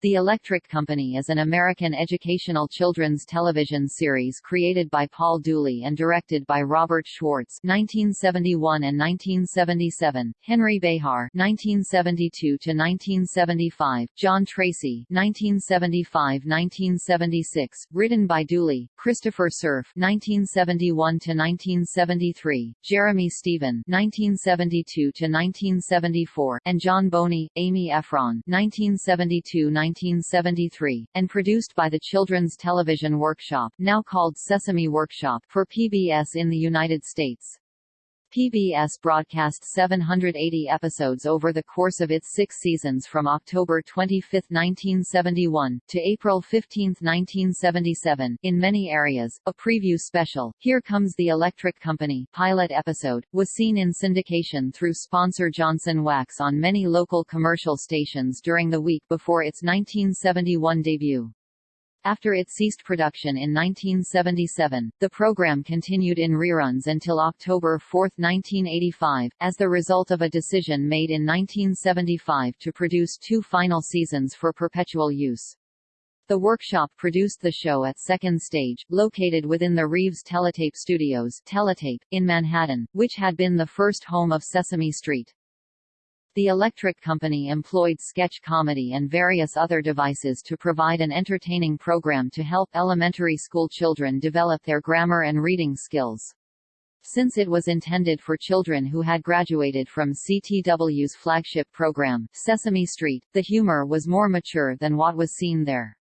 The Electric Company is an American educational children's television series created by Paul Dooley and directed by Robert Schwartz (1971 and 1977), Henry Behar (1972 to 1975), John Tracy (1975–1976), written by Dooley, Christopher Cerf (1971 to 1973), Jeremy Stephen (1972 to 1974), and John Boni, Amy Ephron (1972 1973, and produced by the Children's Television Workshop now called Sesame Workshop for PBS in the United States. PBS broadcast 780 episodes over the course of its six seasons from October 25, 1971, to April 15, 1977. In many areas, a preview special, Here Comes the Electric Company pilot episode, was seen in syndication through sponsor Johnson Wax on many local commercial stations during the week before its 1971 debut. After it ceased production in 1977, the program continued in reruns until October 4, 1985, as the result of a decision made in 1975 to produce two final seasons for perpetual use. The workshop produced the show at Second Stage, located within the Reeves Teletape Studios Teletape, in Manhattan, which had been the first home of Sesame Street. The Electric Company employed sketch comedy and various other devices to provide an entertaining program to help elementary school children develop their grammar and reading skills. Since it was intended for children who had graduated from CTW's flagship program, Sesame Street, the humor was more mature than what was seen there.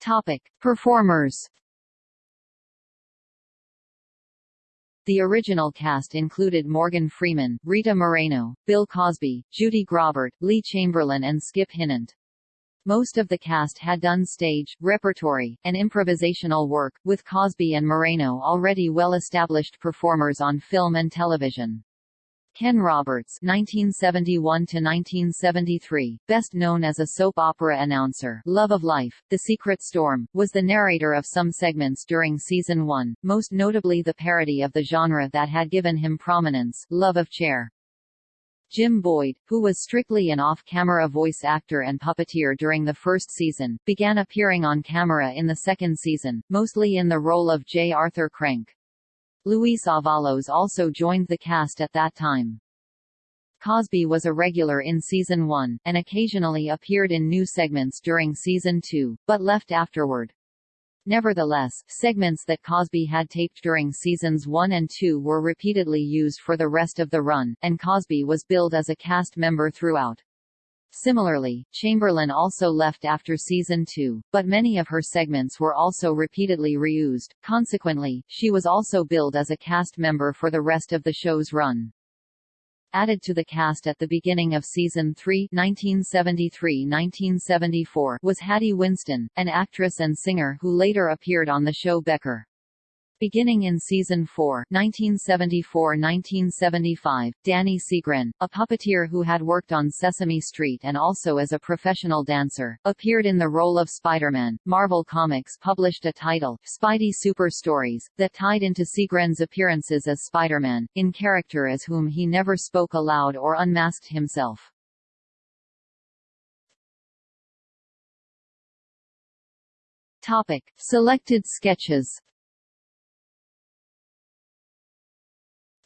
Topic. Performers The original cast included Morgan Freeman, Rita Moreno, Bill Cosby, Judy Graubart, Lee Chamberlin and Skip Hinnant. Most of the cast had done stage, repertory, and improvisational work, with Cosby and Moreno already well-established performers on film and television. Ken Roberts (1971–1973), best known as a soap opera announcer, Love of Life, The Secret Storm, was the narrator of some segments during season one, most notably the parody of the genre that had given him prominence, Love of Chair. Jim Boyd, who was strictly an off-camera voice actor and puppeteer during the first season, began appearing on camera in the second season, mostly in the role of J. Arthur Crank. Luis Avalos also joined the cast at that time. Cosby was a regular in season 1, and occasionally appeared in new segments during season 2, but left afterward. Nevertheless, segments that Cosby had taped during seasons 1 and 2 were repeatedly used for the rest of the run, and Cosby was billed as a cast member throughout. Similarly, Chamberlin also left after season 2, but many of her segments were also repeatedly reused, consequently, she was also billed as a cast member for the rest of the show's run. Added to the cast at the beginning of season 3 1973-1974 was Hattie Winston, an actress and singer who later appeared on the show Becker. Beginning in season 4, 1974-1975, Danny Seagren, a puppeteer who had worked on Sesame Street and also as a professional dancer, appeared in the role of Spider-Man. Marvel Comics published a title, Spidey Super Stories, that tied into Seagren's appearances as Spider-Man, in character as whom he never spoke aloud or unmasked himself. Topic: Selected sketches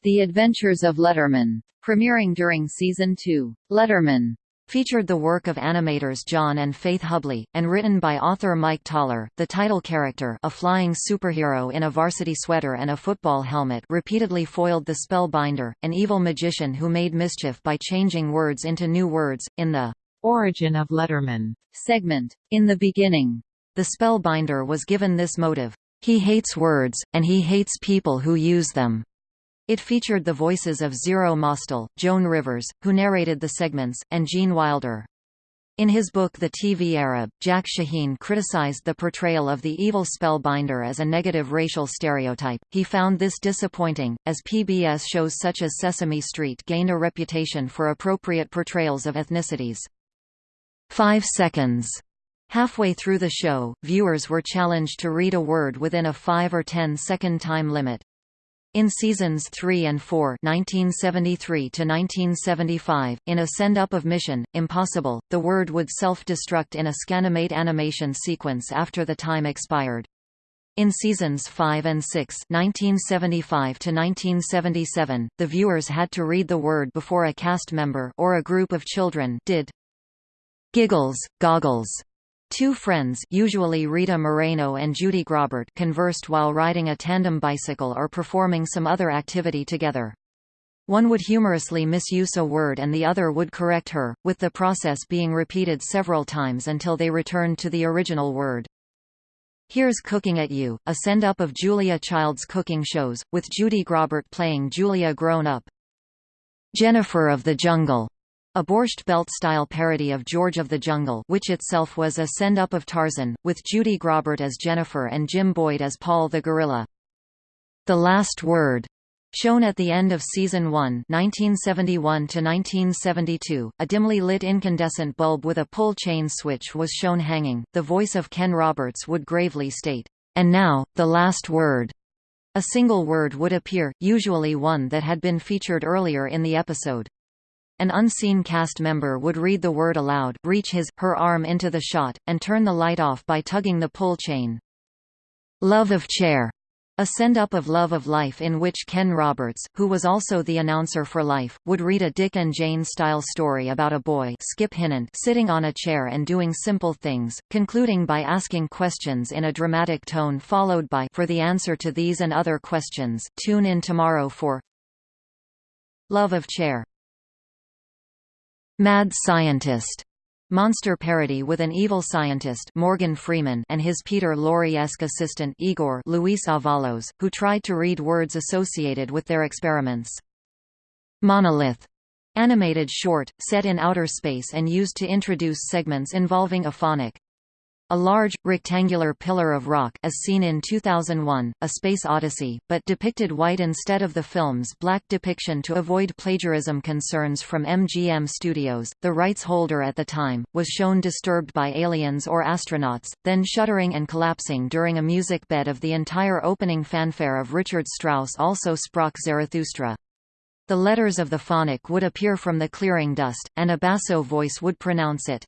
The Adventures of Letterman, premiering during season 2. Letterman featured the work of animators John and Faith Hubley, and written by author Mike Thaler. The title character, a flying superhero in a varsity sweater and a football helmet, repeatedly foiled the Spellbinder, an evil magician who made mischief by changing words into new words, in the Origin of Letterman segment. In the beginning, the Spellbinder was given this motive. He hates words, and he hates people who use them. It featured the voices of Zero Mostel, Joan Rivers, who narrated the segments, and Gene Wilder. In his book The TV Arab, Jack Shaheen criticized the portrayal of the evil spellbinder as a negative racial stereotype. He found this disappointing, as PBS shows such as Sesame Street gained a reputation for appropriate portrayals of ethnicities. 5 seconds. Halfway through the show, viewers were challenged to read a word within a 5 or ten-second time limit. In seasons 3 and 4 1973 to 1975, in a send-up of Mission, Impossible, the word would self-destruct in a Scanimate animation sequence after the time expired. In seasons 5 and 6 1975 to 1977, the viewers had to read the word before a cast member or a group of children did. Giggles, goggles, Two friends usually Rita Moreno and Judy Graubart conversed while riding a tandem bicycle or performing some other activity together. One would humorously misuse a word and the other would correct her, with the process being repeated several times until they returned to the original word. Here's Cooking at You, a send-up of Julia Child's cooking shows, with Judy Graubart playing Julia grown up. Jennifer of the Jungle, a Borscht Belt-style parody of George of the Jungle which itself was a send-up of Tarzan, with Judy Graubart as Jennifer and Jim Boyd as Paul the Gorilla. The Last Word Shown at the end of Season 1 1971–1972, a dimly lit incandescent bulb with a pull chain switch was shown hanging. The voice of Ken Roberts would gravely state, "...and now, the last word." A single word would appear, usually one that had been featured earlier in the episode. An unseen cast member would read the word aloud reach his, her arm into the shot, and turn the light off by tugging the pull chain. Love of Chair a send-up of Love of Life in which Ken Roberts, who was also the announcer for Life, would read a Dick and Jane-style story about a boy Skip Hinnant sitting on a chair and doing simple things, concluding by asking questions in a dramatic tone followed by For the answer to these and other questions, tune in tomorrow for Love of Chair Mad Scientist monster parody with an evil scientist Morgan Freeman and his Peter Lorre-esque assistant Igor Luis Avalos, who tried to read words associated with their experiments. Monolith animated short, set in outer space and used to introduce segments involving a phonic a large, rectangular pillar of rock as seen in 2001, A Space Odyssey, but depicted white instead of the film's black depiction to avoid plagiarism concerns from MGM Studios. The rights holder at the time, was shown disturbed by aliens or astronauts, then shuddering and collapsing during a music bed of the entire opening fanfare of Richard Strauss also Sprach Zarathustra. The letters of the phonic would appear from the clearing dust, and a basso voice would pronounce it.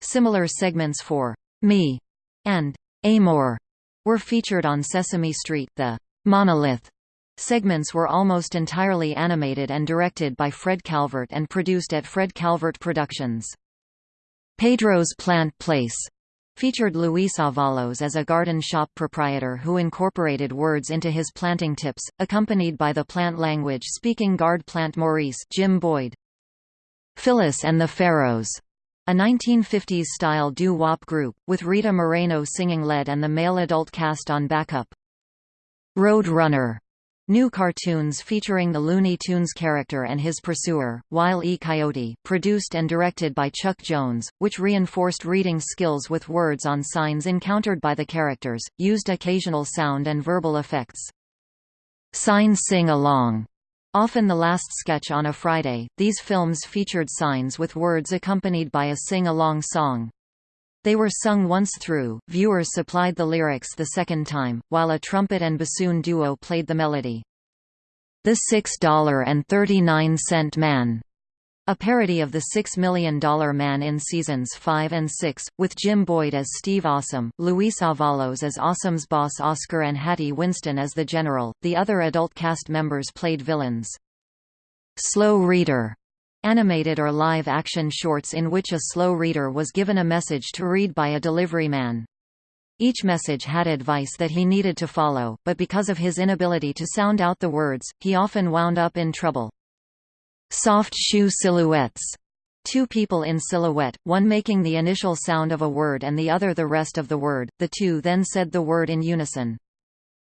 Similar segments for me, and Amor were featured on Sesame Street. The Monolith segments were almost entirely animated and directed by Fred Calvert and produced at Fred Calvert Productions. Pedro's Plant Place featured Luis Avalos as a garden shop proprietor who incorporated words into his planting tips, accompanied by the plant language-speaking guard plant Maurice Jim Boyd. Phyllis and the Pharaohs a 1950s-style doo-wop group, with Rita Moreno singing lead and the male adult cast on backup. Road Runner New cartoons featuring the Looney Tunes character and his pursuer, Wile E. Coyote, produced and directed by Chuck Jones, which reinforced reading skills with words on signs encountered by the characters, used occasional sound and verbal effects. Sign Sing Along Often the last sketch on a Friday, these films featured signs with words accompanied by a sing-along song. They were sung once through, viewers supplied the lyrics the second time, while a trumpet and bassoon duo played the melody. The $6.39 Man a parody of The Six Million Dollar Man in seasons 5 and 6, with Jim Boyd as Steve Awesome, Luis Avalos as Awesome's boss Oscar and Hattie Winston as the General. The other adult cast members played villains. Slow Reader animated or live-action shorts in which a slow reader was given a message to read by a delivery man. Each message had advice that he needed to follow, but because of his inability to sound out the words, he often wound up in trouble. Soft shoe silhouettes. Two people in silhouette, one making the initial sound of a word and the other the rest of the word, the two then said the word in unison.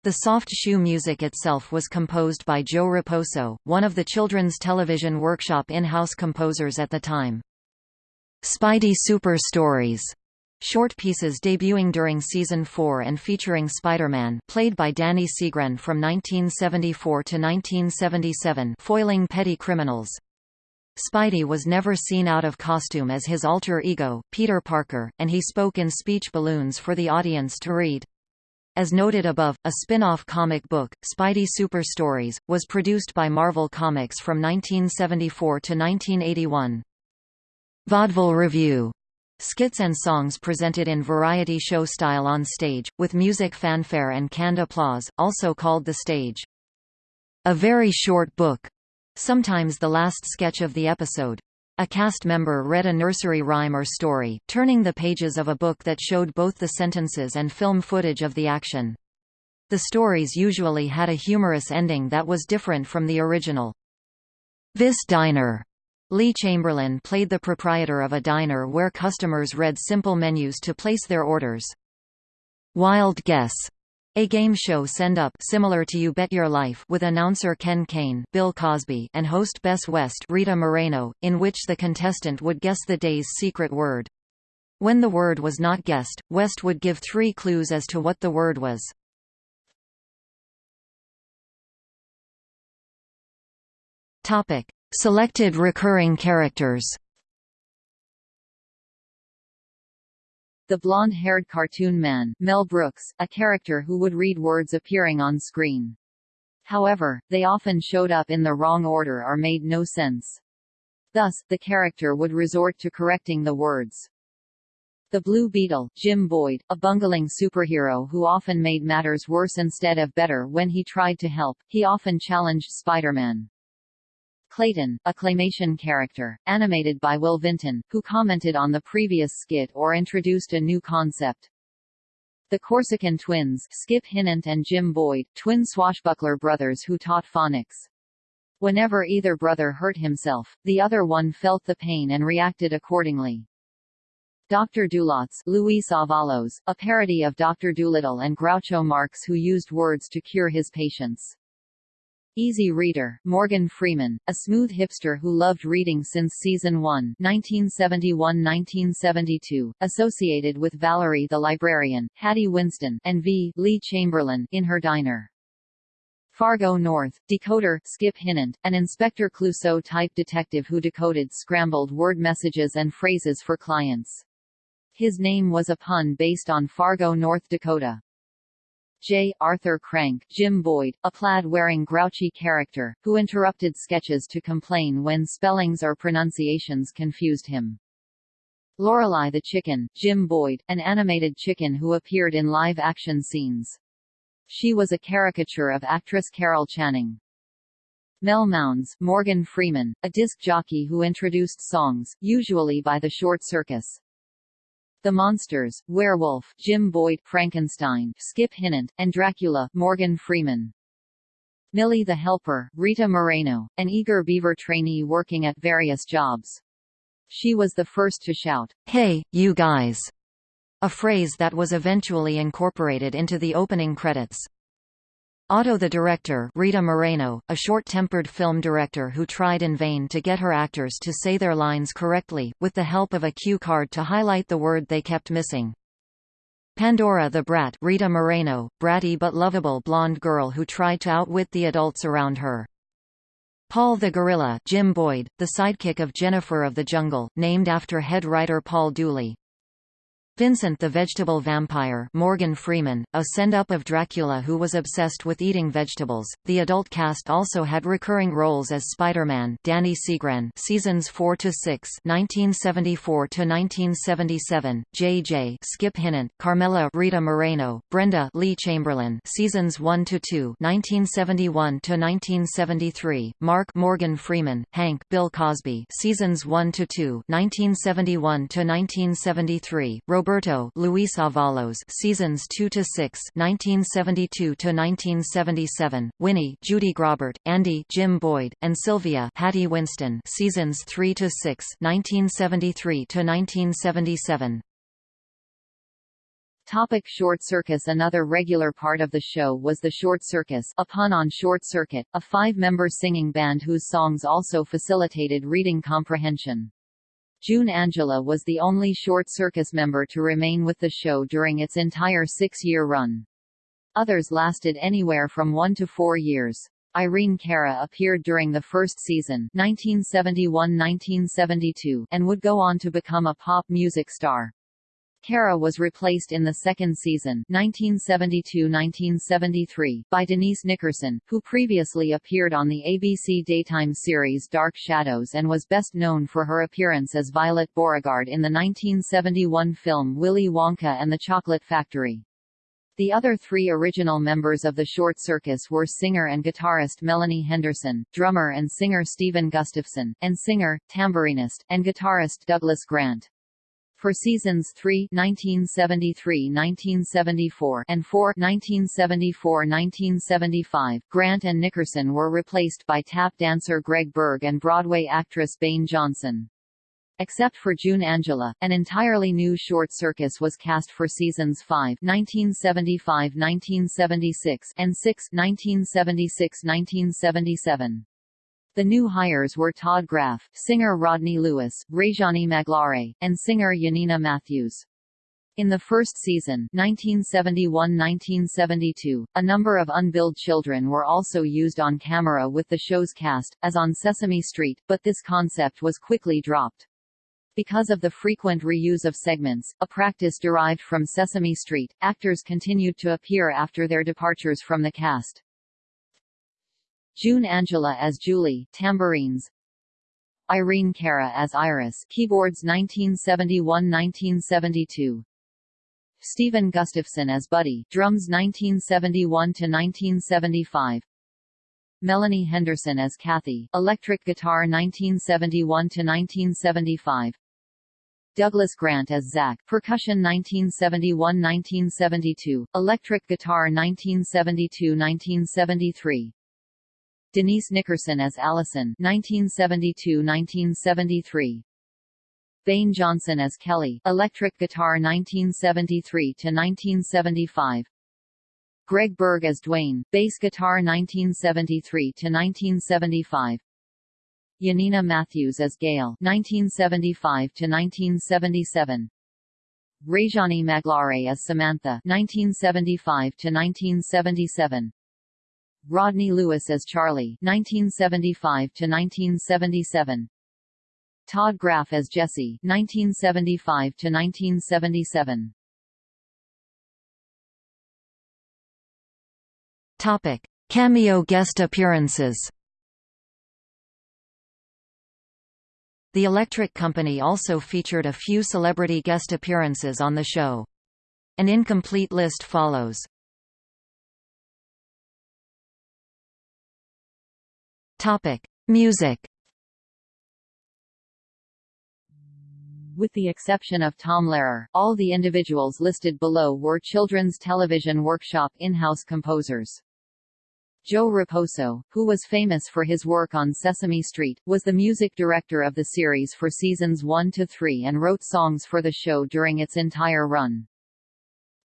The soft shoe music itself was composed by Joe Raposo, one of the Children's Television Workshop in-house composers at the time. Spidey Super Stories Short pieces debuting during season 4 and featuring Spider-Man, played by Danny Seagren from 1974 to 1977, foiling petty criminals. Spidey was never seen out of costume as his alter ego, Peter Parker, and he spoke in speech balloons for the audience to read. As noted above, a spin-off comic book, Spidey Super Stories, was produced by Marvel Comics from 1974 to 1981. Vaudeville Revue Skits and songs presented in variety show style on stage, with music fanfare and canned applause, also called the stage. A very short book. Sometimes the last sketch of the episode. A cast member read a nursery rhyme or story, turning the pages of a book that showed both the sentences and film footage of the action. The stories usually had a humorous ending that was different from the original. This Diner Lee Chamberlin played the proprietor of a diner where customers read simple menus to place their orders. Wild Guess a game show send-up similar to You Bet Your Life with announcer Ken Kane Bill Cosby and host Bess West Rita Moreno, in which the contestant would guess the day's secret word. When the word was not guessed, West would give three clues as to what the word was. Topic. Selected recurring characters The blonde-haired cartoon man, Mel Brooks, a character who would read words appearing on screen. However, they often showed up in the wrong order or made no sense. Thus, the character would resort to correcting the words. The Blue Beetle, Jim Boyd, a bungling superhero who often made matters worse instead of better when he tried to help, he often challenged Spider-Man. Clayton, a claymation character, animated by Will Vinton, who commented on the previous skit or introduced a new concept. The Corsican twins, Skip Hinnant and Jim Boyd, twin swashbuckler brothers who taught phonics. Whenever either brother hurt himself, the other one felt the pain and reacted accordingly. Dr. Dulotz Luis Avalos, a parody of Dr. Dolittle and Groucho Marx who used words to cure his patients. Easy Reader, Morgan Freeman, a smooth hipster who loved reading since season 1 1971-1972, associated with Valerie the librarian, Hattie Winston, and V. Lee Chamberlin in her diner. Fargo North, decoder, Skip Hinnant, an Inspector Clouseau-type detective who decoded scrambled word messages and phrases for clients. His name was a pun based on Fargo, North Dakota. J. Arthur Crank Jim Boyd, a plaid-wearing grouchy character, who interrupted sketches to complain when spellings or pronunciations confused him. Lorelei the Chicken, Jim Boyd, an animated chicken who appeared in live-action scenes. She was a caricature of actress Carol Channing. Mel Mounds, Morgan Freeman, a disc jockey who introduced songs, usually by the Short Circus. The Monsters, Werewolf, Jim Boyd, Frankenstein, Skip Hinnant, and Dracula, Morgan Freeman. Millie the Helper, Rita Moreno, an eager beaver trainee working at various jobs. She was the first to shout, Hey, you guys! A phrase that was eventually incorporated into the opening credits. Otto the director Rita Moreno, a short-tempered film director who tried in vain to get her actors to say their lines correctly, with the help of a cue card to highlight the word they kept missing. Pandora the Brat Rita Moreno, bratty but lovable blonde girl who tried to outwit the adults around her. Paul the Gorilla Jim Boyd, the sidekick of Jennifer of the Jungle, named after head writer Paul Dooley. Vincent the Vegetable Vampire Morgan Freeman, a send-up of Dracula who was obsessed with eating vegetables. The adult cast also had recurring roles as Spider-Man Danny Seagren seasons 4 to 6 1974 to 1977, JJ Skip Hinnant, Carmela Rita Moreno, Brenda Lee Chamberlin seasons 1 to 2 1971 to 1973, Mark Morgan Freeman, Hank Bill Cosby seasons 1 to 2 1971 to 1973, Robert Roberto Luis Avalos seasons 2 to 6 1972 to 1977 Winnie Judy Graubart Andy Jim Boyd and Sylvia Hattie Winston seasons 3 to 6 1973 to 1977 Topic Short Circus Another regular part of the show was the Short Circus a pun on Short Circuit, a five-member singing band whose songs also facilitated reading comprehension. June Angela was the only Short Circus member to remain with the show during its entire six-year run. Others lasted anywhere from one to four years. Irene Cara appeared during the first season 1971–1972 and would go on to become a pop music star. Cara was replaced in the second season 1972–1973 by Denise Nickerson, who previously appeared on the ABC daytime series Dark Shadows and was best known for her appearance as Violet Beauregarde in the 1971 film Willy Wonka and the Chocolate Factory. The other three original members of the Short Circus were singer and guitarist Melanie Henderson, drummer and singer Stephen Gustafson, and singer, tambourinist, and guitarist Douglas Grant. For seasons 3 1973-1974 and 4 1974-1975, Grant and Nickerson were replaced by tap dancer Greg Berg and Broadway actress Bayn Johnson. Except for June Angela, an entirely new short circus was cast for seasons 5 1975-1976 and 6 1976-1977. The new hires were Todd Graff, singer Rodney Lewis, Réjane Magloire, and singer Yanina Matthews. In the first season 1971–1972, a number of unbilled children were also used on camera with the show's cast, as on Sesame Street, but this concept was quickly dropped. Because of the frequent reuse of segments, a practice derived from Sesame Street, actors continued to appear after their departures from the cast. June Angela as Julie tambourines, Irene Cara as Iris keyboards 1971–1972. Stephen Gustafson as Buddy drums 1971–1975. Melanie Henderson as Kathy electric guitar 1971–1975. Douglas Grant as Zach percussion 1971–1972, electric guitar 1972–1973. Denise Nickerson as Allison 1972–1973. Bayn Johnson as Kelly electric guitar 1973 to 1975. Greg Berg as Dwayne bass guitar 1973 to 1975. Yanina Matthews as Gail 1975 to 1977. Réjane Magloire as Samantha 1975 to 1977. Rodney Lewis as Charlie 1975 to 1977 Todd Graff as Jesse 1975 to 1977 Topic Cameo guest appearances The Electric Company also featured a few celebrity guest appearances on the show. An incomplete list follows. Topic: Music. With the exception of Tom Lehrer, all the individuals listed below were Children's Television Workshop in-house composers. Joe Raposo, who was famous for his work on Sesame Street, was the music director of the series for seasons 1 to 3 and wrote songs for the show during its entire run.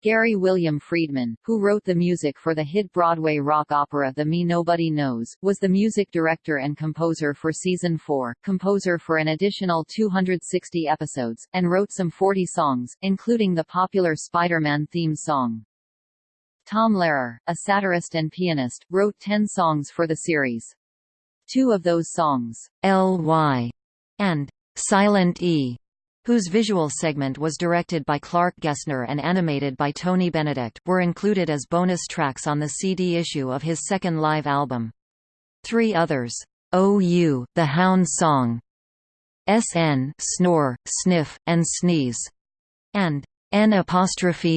Gary William Friedman, who wrote the music for the hit Broadway rock opera The Me Nobody Knows, was the music director and composer for season 4, composer for an additional 260 episodes, and wrote some 40 songs, including the popular Spider-Man theme song. Tom Lehrer, a satirist and pianist, wrote 10 songs for the series. Two of those songs, L.Y. and Silent E, whose visual segment was directed by Clark Gesner and animated by Tony Benedict, were included as bonus tracks on the CD issue of his second live album. Three others, OU, The Hound Song, SN Snore, Sniff, and Sneeze, and N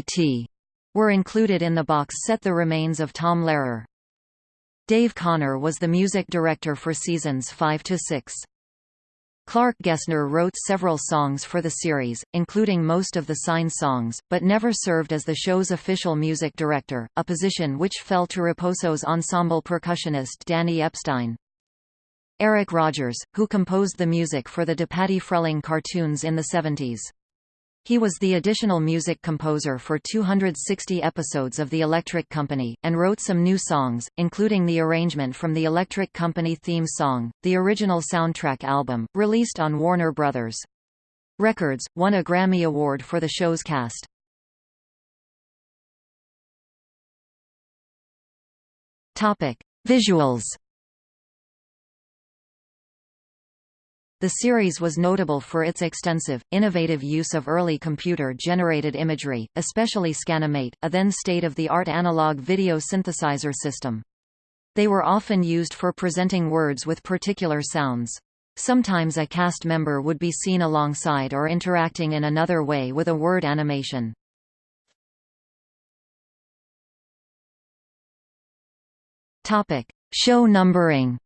T, were included in the box set The Remains of Tom Lehrer. Dave Conner was the music director for seasons 5 to 6. Clark Gesner wrote several songs for the series, including most of the Sign songs, but never served as the show's official music director, a position which fell to Raposo's ensemble percussionist Danny Epstein. Eric Rogers, who composed the music for the DePatie Freleng cartoons in the 70s. He was the additional music composer for 260 episodes of The Electric Company, and wrote some new songs, including the arrangement from the Electric Company theme song, the original soundtrack album, released on Warner Brothers. Records, won a Grammy Award for the show's cast. Visuals The series was notable for its extensive, innovative use of early computer-generated imagery, especially Scanimate, a then state-of-the-art analog video synthesizer system. They were often used for presenting words with particular sounds. Sometimes a cast member would be seen alongside or interacting in another way with a word animation. Show numbering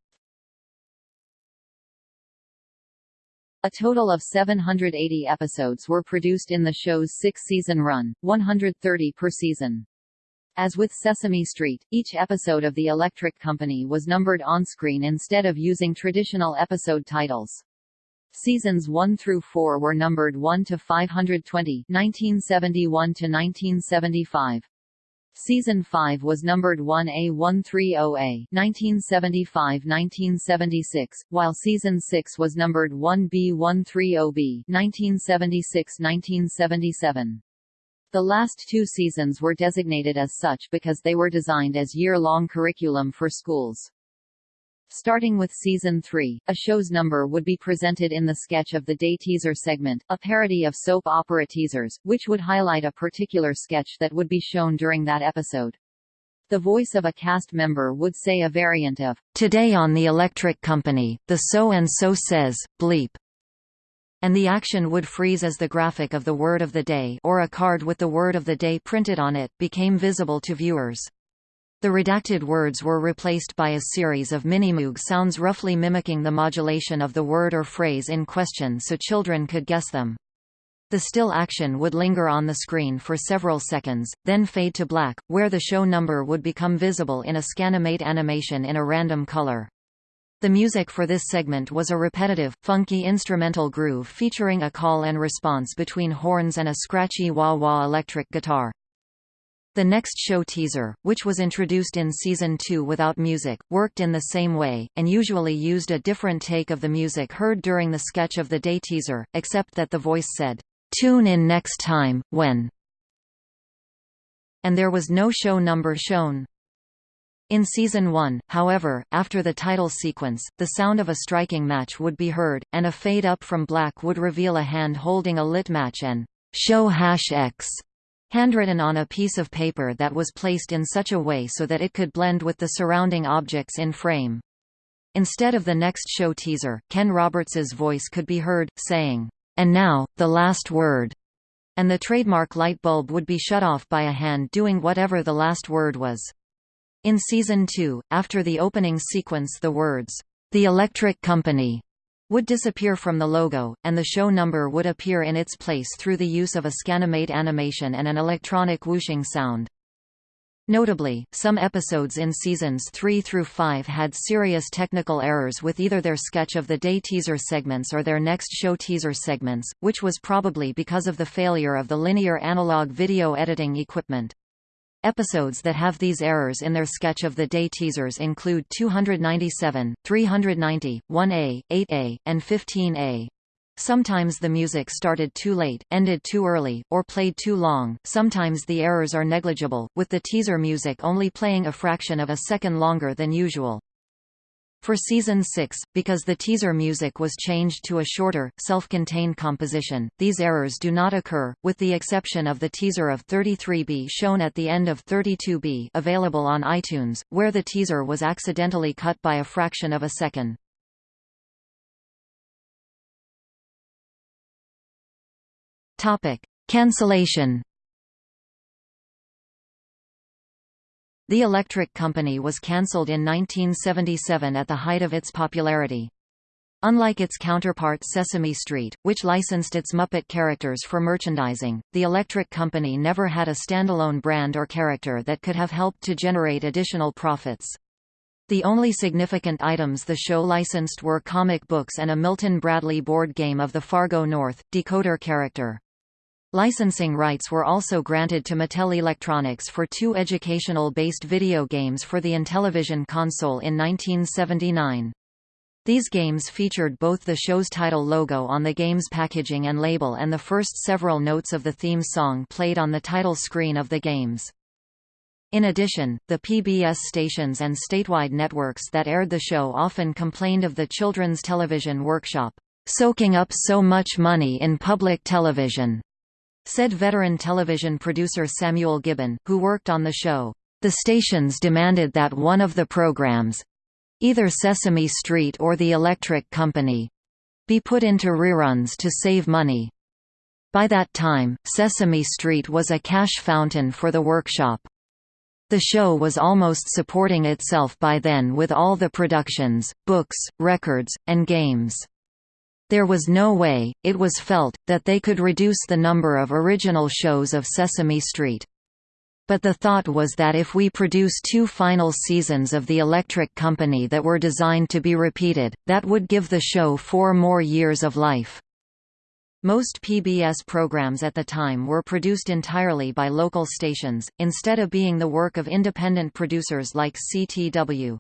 A total of 780 episodes were produced in the show's six-season run, 130 per season. As with Sesame Street, each episode of The Electric Company was numbered on-screen instead of using traditional episode titles. Seasons 1 through 4 were numbered 1 to 520 1971 to 1975. Season 5 was numbered 1A130A 1975–1976, while Season 6 was numbered 1B130B 1976–1977. The last two seasons were designated as such because they were designed as year-long curriculum for schools. Starting with Season 3, a show's number would be presented in the sketch of the day teaser segment, a parody of soap opera teasers, which would highlight a particular sketch that would be shown during that episode. The voice of a cast member would say a variant of, Today on the Electric Company, the so-and-so says, bleep. And the action would freeze as the graphic of the word of the day or a card with the word of the day printed on it became visible to viewers. The redacted words were replaced by a series of mini-moog sounds roughly mimicking the modulation of the word or phrase in question so children could guess them. The still action would linger on the screen for several seconds, then fade to black, where the show number would become visible in a Scanimate animation in a random color. The music for this segment was a repetitive, funky instrumental groove featuring a call and response between horns and a scratchy wah-wah electric guitar. The next show teaser, which was introduced in season 2 without music, worked in the same way, and usually used a different take of the music heard during the sketch of the day teaser, except that the voice said, "'Tune in next time, when' and there was no show number shown. In Season 1, however, after the title sequence, the sound of a striking match would be heard, and a fade-up from black would reveal a hand holding a lit match and "'Show Hash X' handwritten on a piece of paper that was placed in such a way so that it could blend with the surrounding objects in frame. Instead of the next show teaser, Ken Roberts's voice could be heard, saying, "'And now, the last word' and the trademark light bulb would be shut off by a hand doing whatever the last word was. In Season 2, after the opening sequence the words, "'The Electric Company' would disappear from the logo, and the show number would appear in its place through the use of a Scanimate animation and an electronic whooshing sound. Notably, some episodes in seasons 3 through 5 had serious technical errors with either their sketch of the day teaser segments or their next show teaser segments, which was probably because of the failure of the linear analog video editing equipment. Episodes that have these errors in their sketch of the day teasers include 297, 390, 1A, 8A, and 15A. Sometimes the music started too late, ended too early, or played too long, sometimes the errors are negligible, with the teaser music only playing a fraction of a second longer than usual. For Season 6, because the teaser music was changed to a shorter, self-contained composition, these errors do not occur, with the exception of the teaser of 33B shown at the end of 32B available on iTunes, where the teaser was accidentally cut by a fraction of a second. Cancellation The Electric Company was cancelled in 1977 at the height of its popularity. Unlike its counterpart Sesame Street, which licensed its Muppet characters for merchandising, the Electric Company never had a standalone brand or character that could have helped to generate additional profits. The only significant items the show licensed were comic books and a Milton Bradley board game of the Fargo North, decoder character. Licensing rights were also granted to Mattel Electronics for two educational-based video games for the Intellivision console in 1979. These games featured both the show's title logo on the game's packaging and label and the first several notes of the theme song played on the title screen of the games. In addition, the PBS stations and statewide networks that aired the show often complained of the Children's Television Workshop soaking up so much money in public television, said veteran television producer Samuel Gibbon, who worked on the show. The stations demanded that one of the programs either Sesame Street or The Electric Company be put into reruns to save money. By that time, Sesame Street was a cash fountain for the workshop. The show was almost supporting itself by then with all the productions, books, records, and games. There was no way, it was felt, that they could reduce the number of original shows of Sesame Street. But the thought was that if we produce two final seasons of The Electric Company that were designed to be repeated, that would give the show four more years of life. Most PBS programs at the time were produced entirely by local stations, instead of being the work of independent producers like CTW.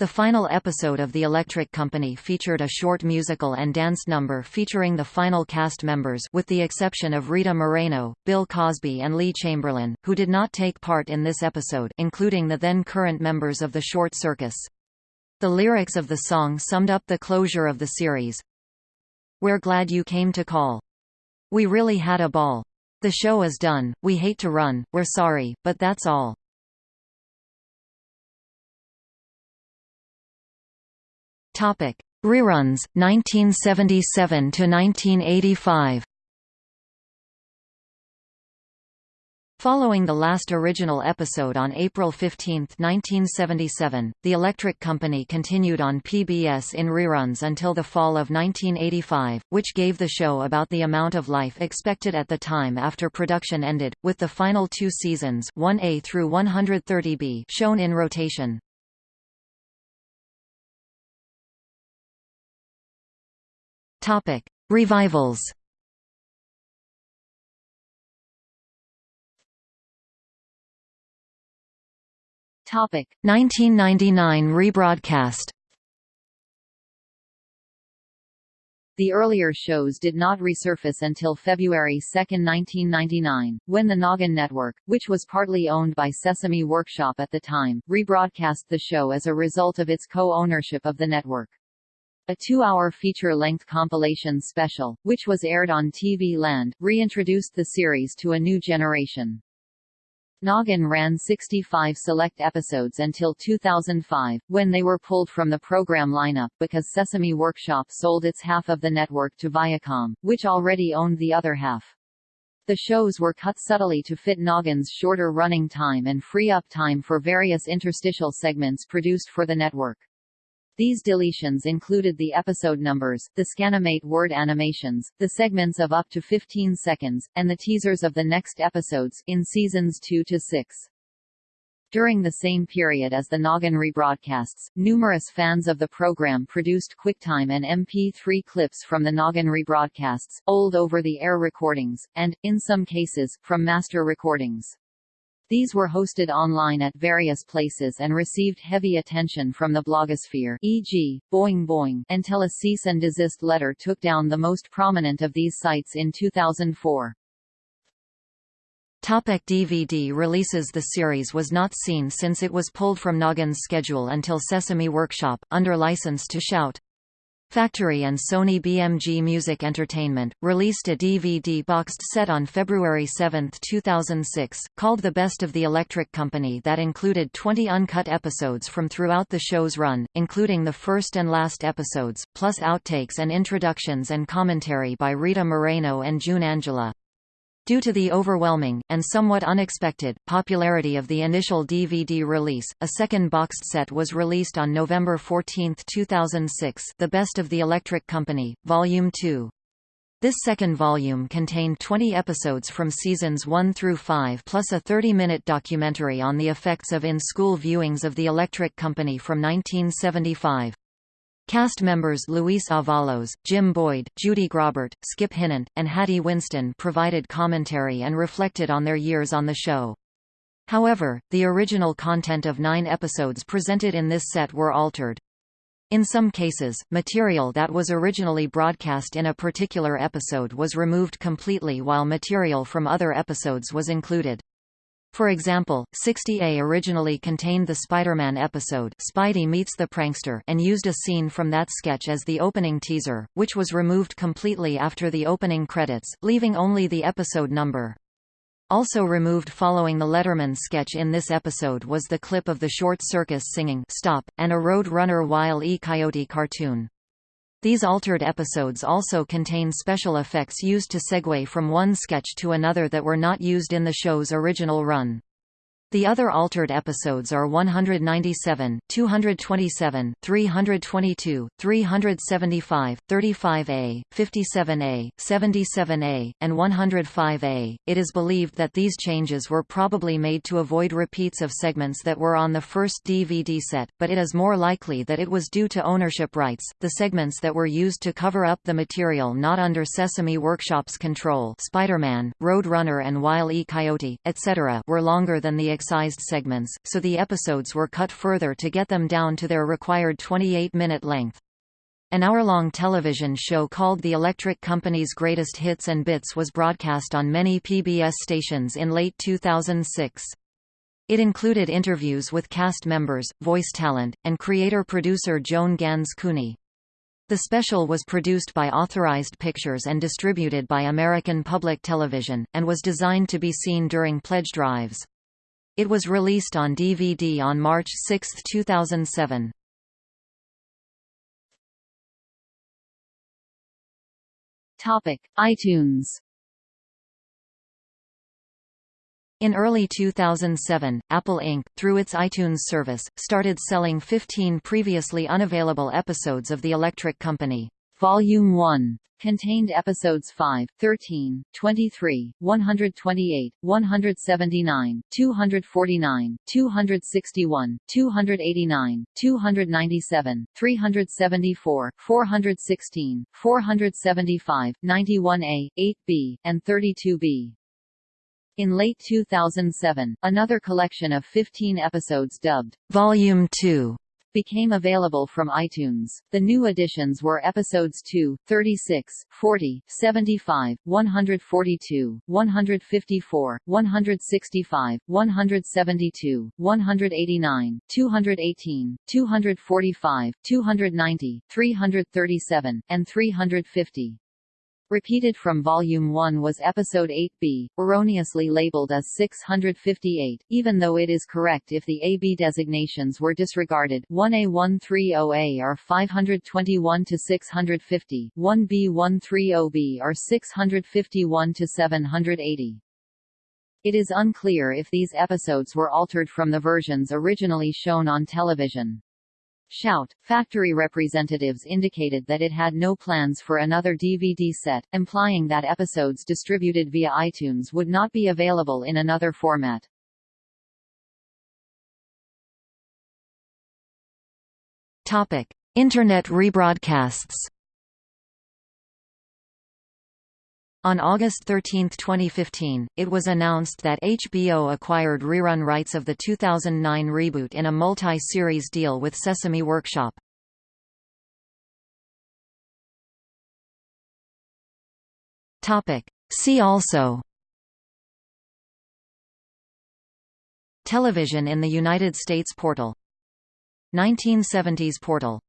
The final episode of The Electric Company featured a short musical and dance number featuring the final cast members with the exception of Rita Moreno, Bill Cosby and Lee Chamberlin, who did not take part in this episode including the then-current members of the Short Circus. The lyrics of the song summed up the closure of the series, we're glad you came to call. We really had a ball. The show is done, we hate to run, we're sorry, but that's all. Topic: Reruns 1977 to 1985. Following the last original episode on April 15, 1977, The Electric Company continued on PBS in reruns until the fall of 1985, which gave the show about the amount of life expected at the time after production ended, with the final two seasons 1A through 130B shown in rotation. Revivals. Topic. 1999 rebroadcast. The earlier shows did not resurface until February 2, 1999, when the Noggin Network, which was partly owned by Sesame Workshop at the time, rebroadcast the show as a result of its co-ownership of the network. A two-hour feature-length compilation special, which was aired on TV Land, reintroduced the series to a new generation. Noggin ran 65 select episodes until 2005, when they were pulled from the program lineup because Sesame Workshop sold its half of the network to Viacom, which already owned the other half. The shows were cut subtly to fit Noggin's shorter running time and free up time for various interstitial segments produced for the network. These deletions included the episode numbers, the Scanimate word animations, the segments of up to 15 seconds, and the teasers of the next episodes in seasons 2 to 6. During the same period as the Noggin rebroadcasts, numerous fans of the program produced QuickTime and MP3 clips from the Noggin rebroadcasts, old over-the-air recordings, and, in some cases, from master recordings. These were hosted online at various places and received heavy attention from the blogosphere e.g., Boing Boing until a cease and desist letter took down the most prominent of these sites in 2004. Topic DVD releases The series was not seen since it was pulled from Noggin's schedule until Sesame Workshop, under license to Shout! Factory and Sony BMG Music Entertainment, released a DVD boxed set on February 7, 2006, called The Best of the Electric Company that included 20 uncut episodes from throughout the show's run, including the first and last episodes, plus outtakes and introductions and commentary by Rita Moreno and June Angela. Due to the overwhelming, and somewhat unexpected, popularity of the initial DVD release, a second boxed set was released on November 14, 2006 The Best of the Electric Company, Volume 2. This second volume contained 20 episodes from seasons 1 through 5 plus a 30-minute documentary on the effects of in-school viewings of The Electric Company from 1975. Cast members Luis Avalos, Jim Boyd, Judy Graubart, Skip Hinnant, and Hattie Winston provided commentary and reflected on their years on the show. However, the original content of nine episodes presented in this set were altered. In some cases, material that was originally broadcast in a particular episode was removed completely while material from other episodes was included. For example, 60A originally contained the Spider-Man episode Spidey Meets the Prankster and used a scene from that sketch as the opening teaser, which was removed completely after the opening credits, leaving only the episode number. Also removed following the Letterman sketch in this episode was the clip of the short circus singing Stop, and a Road Runner Wile E. Coyote cartoon. These altered episodes also contain special effects used to segue from one sketch to another that were not used in the show's original run. The other altered episodes are 197, 227, 322, 375, 35A, 57A, 77A, and 105A. It is believed that these changes were probably made to avoid repeats of segments that were on the first DVD set, but it is more likely that it was due to ownership rights. The segments that were used to cover up the material not under Sesame Workshop's control, Spider-Man, Road Runner and Wile E. Coyote, etc., were longer than the excised segments, so the episodes were cut further to get them down to their required 28-minute length. An hour-long television show called The Electric Company's Greatest Hits and Bits was broadcast on many PBS stations in late 2006. It included interviews with cast members, voice talent, and creator-producer Joan Ganz Cooney. The special was produced by Authorized Pictures and distributed by American Public Television, and was designed to be seen during pledge drives. It was released on DVD on March 6, 2007. Topic: iTunes. In early 2007, Apple Inc., through its iTunes service, started selling 15 previously unavailable episodes of The Electric Company. Volume 1 contained episodes 5, 13, 23, 128, 179, 249, 261, 289, 297, 374, 416, 475, 91A, 8B, and 32B. In late 2007, another collection of 15 episodes dubbed Volume 2 became available from iTunes. The new additions were episodes 2, 36, 40, 75, 142, 154, 165, 172, 189, 218, 245, 290, 337, and 350. Repeated from Volume 1 was Episode 8b, erroneously labeled as 658, even though it is correct if the AB designations were disregarded 1A130A are 521 to 650, 1B130B are 651 to 780. It is unclear if these episodes were altered from the versions originally shown on television. Shout! Factory representatives indicated that it had no plans for another DVD set, implying that episodes distributed via iTunes would not be available in another format. Topic: Internet rebroadcasts. On August 13, 2015, it was announced that HBO acquired rerun rights of the 2009 reboot in a multi-series deal with Sesame Workshop. See also Television in the United States portal. 1970s portal